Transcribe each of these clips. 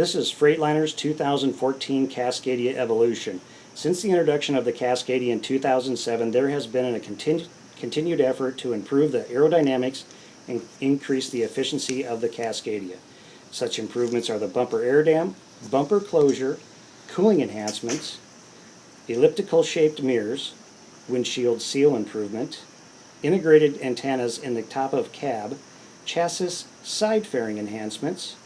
This is Freightliner's 2014 Cascadia Evolution. Since the introduction of the Cascadia in 2007, there has been a continu continued effort to improve the aerodynamics and increase the efficiency of the Cascadia. Such improvements are the bumper air dam, bumper closure, cooling enhancements, elliptical shaped mirrors, windshield seal improvement, integrated antennas in the top of cab, chassis side fairing enhancements,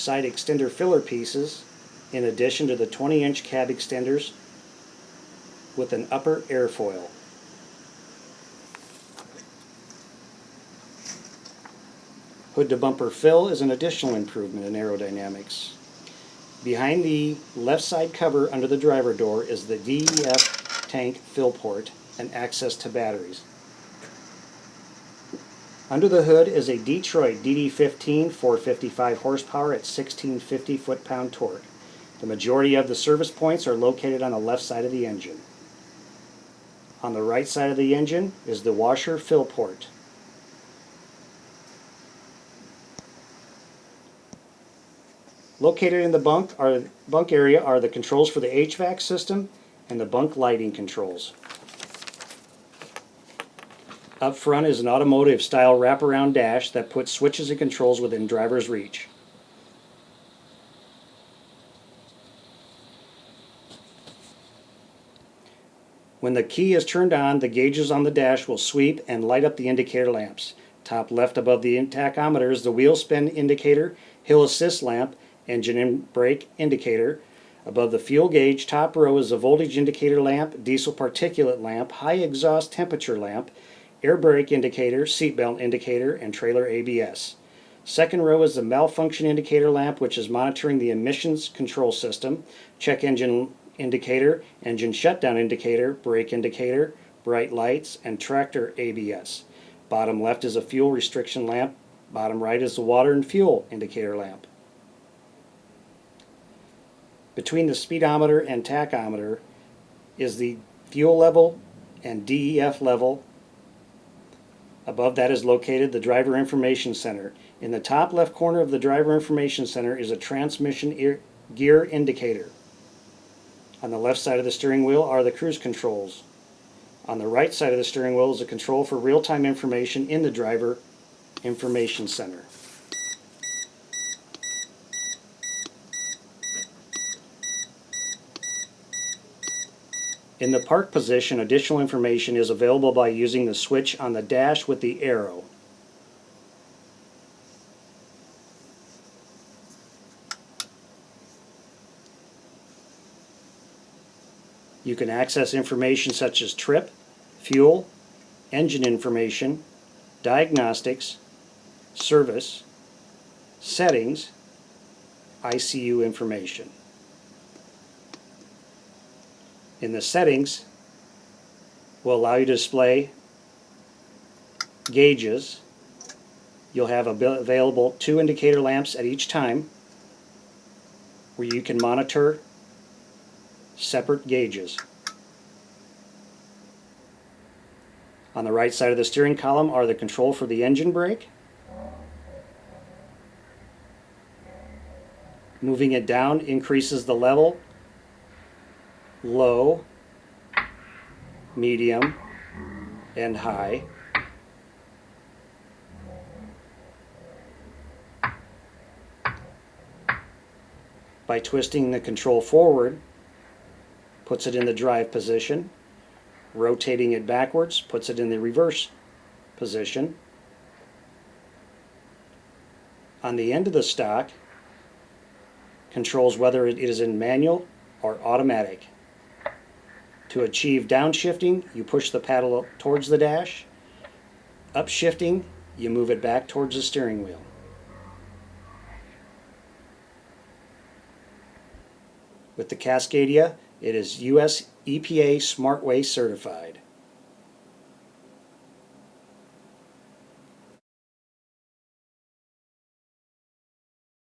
side extender filler pieces, in addition to the 20 inch cab extenders with an upper airfoil. Hood to bumper fill is an additional improvement in aerodynamics. Behind the left side cover under the driver door is the DEF tank fill port and access to batteries. Under the hood is a Detroit DD15 455 horsepower at 1650 foot-pound torque. The majority of the service points are located on the left side of the engine. On the right side of the engine is the washer fill port. Located in the bunk are bunk area are the controls for the HVAC system and the bunk lighting controls. Up front is an automotive style wraparound dash that puts switches and controls within driver's reach. When the key is turned on, the gauges on the dash will sweep and light up the indicator lamps. Top left above the tachometer is the wheel spin indicator, hill assist lamp, engine and brake indicator. Above the fuel gauge, top row is the voltage indicator lamp, diesel particulate lamp, high exhaust temperature lamp, air brake indicator, seatbelt indicator, and trailer ABS. Second row is the malfunction indicator lamp, which is monitoring the emissions control system, check engine indicator, engine shutdown indicator, brake indicator, bright lights, and tractor ABS. Bottom left is a fuel restriction lamp. Bottom right is the water and fuel indicator lamp. Between the speedometer and tachometer is the fuel level and DEF level. Above that is located the driver information center. In the top left corner of the driver information center is a transmission gear indicator. On the left side of the steering wheel are the cruise controls. On the right side of the steering wheel is a control for real-time information in the driver information center. In the park position, additional information is available by using the switch on the dash with the arrow. You can access information such as trip, fuel, engine information, diagnostics, service, settings, ICU information. In the settings, will allow you to display gauges. You'll have available two indicator lamps at each time where you can monitor separate gauges. On the right side of the steering column are the control for the engine brake. Moving it down increases the level, low, medium, and high. By twisting the control forward, puts it in the drive position, rotating it backwards, puts it in the reverse position. On the end of the stock, controls whether it is in manual or automatic. To achieve downshifting, you push the paddle towards the dash. Upshifting, you move it back towards the steering wheel. With the Cascadia, it is US EPA SmartWay certified.